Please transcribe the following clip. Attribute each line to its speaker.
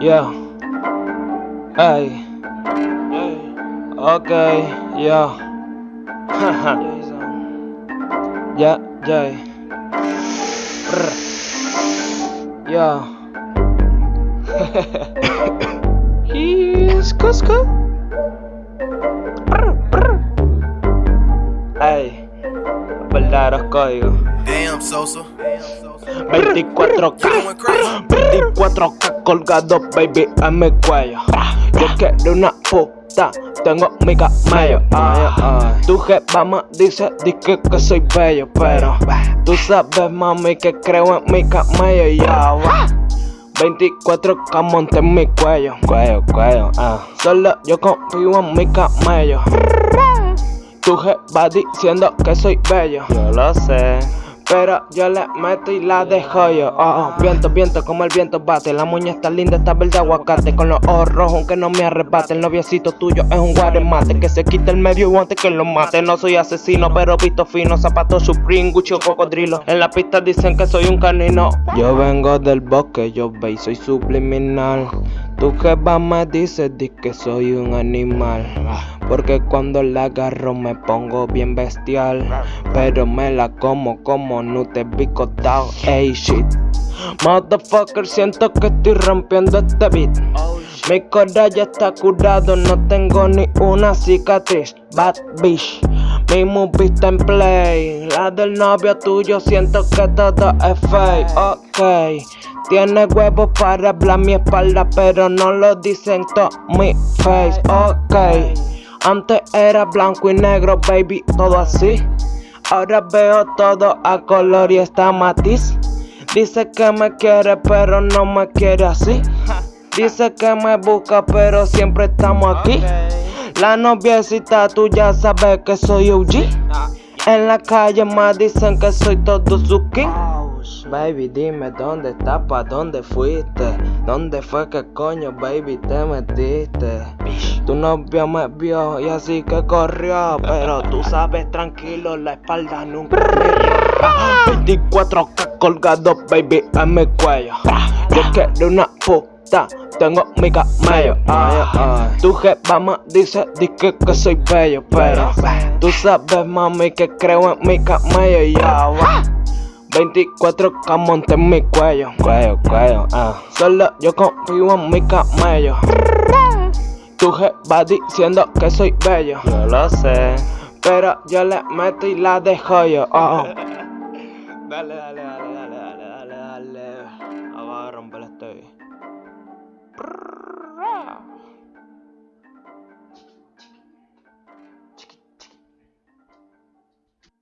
Speaker 1: Yeah. Hey. Okay, yeah. Yeah, yeah. Brr. Yeah. He's Cusco. Hey. Verdaderos códigos.
Speaker 2: Damn, Sosa.
Speaker 1: 24K.
Speaker 2: Going crazy.
Speaker 1: 24K colgado, baby, en mi cuello. Yo quiero una puta, tengo mi camello. Ay, ay. Tu jefa me dice, dice que soy bello, pero tú sabes, mami, que creo en mi camello. Ya, va. 24K monte en mi cuello. Cuello, cuello, ah. Solo yo confío en mi camello. Tu jefa diciendo que soy bello. Yo lo sé. Pero yo le meto y la dejo yo. Oh, oh, viento, viento, como el viento bate. La muñeca está linda, está verde aguacate. Con los ojos rojos, aunque no me arrebate. El noviecito tuyo es un guaremate. Que se quite el medio antes que lo mate. No soy asesino, pero visto fino. Zapatos Supreme, Gucci o cocodrilo. En la pista dicen que soy un canino. Yo vengo del bosque, yo ve, soy subliminal. Tu jefa me dice di que soy un animal Porque cuando la agarro me pongo bien bestial. Pero me la como como no te picotado Ey shit. Motherfucker siento que estoy rompiendo este beat. Mi corazón ya está curado, no tengo ni una cicatriz. Bad bitch. Mi movie está en play. La del novio tuyo siento que todo es fake. Ok. Tiene huevos para hablar mi espalda, pero no lo dicen todo mi face. Ok, antes era blanco y negro, baby, todo así. Ahora veo todo a color y está matiz. Dice que me quiere, pero no me quiere así. Dice que me busca, pero siempre estamos aquí. La noviecita, tú ya sabes que soy OG. En la calle más dicen que soy todo su king. Baby, dime dónde estás, pa' dónde fuiste. ¿Dónde fue que coño, baby, te metiste? Tu novio me vio y así que corrió. Pero tú sabes, tranquilo, la espalda nunca me 24K colgado, baby, en mi cuello. Yo quiero una puta. Tengo mi camello, ay, ay. Tu jefa me dice, dice que soy bello, pero tú sabes, mami, que creo en mi camello, ya va. 24K monte en mi cuello, cuello, cuello, ah. Solo yo confío en mi camello. Tu va diciendo que soy bello. Yo lo sé. Pero yo le meto y la dejo yo. Oh. dale, dale, dale, dale, dale, dale, dale. Vamos a romper este.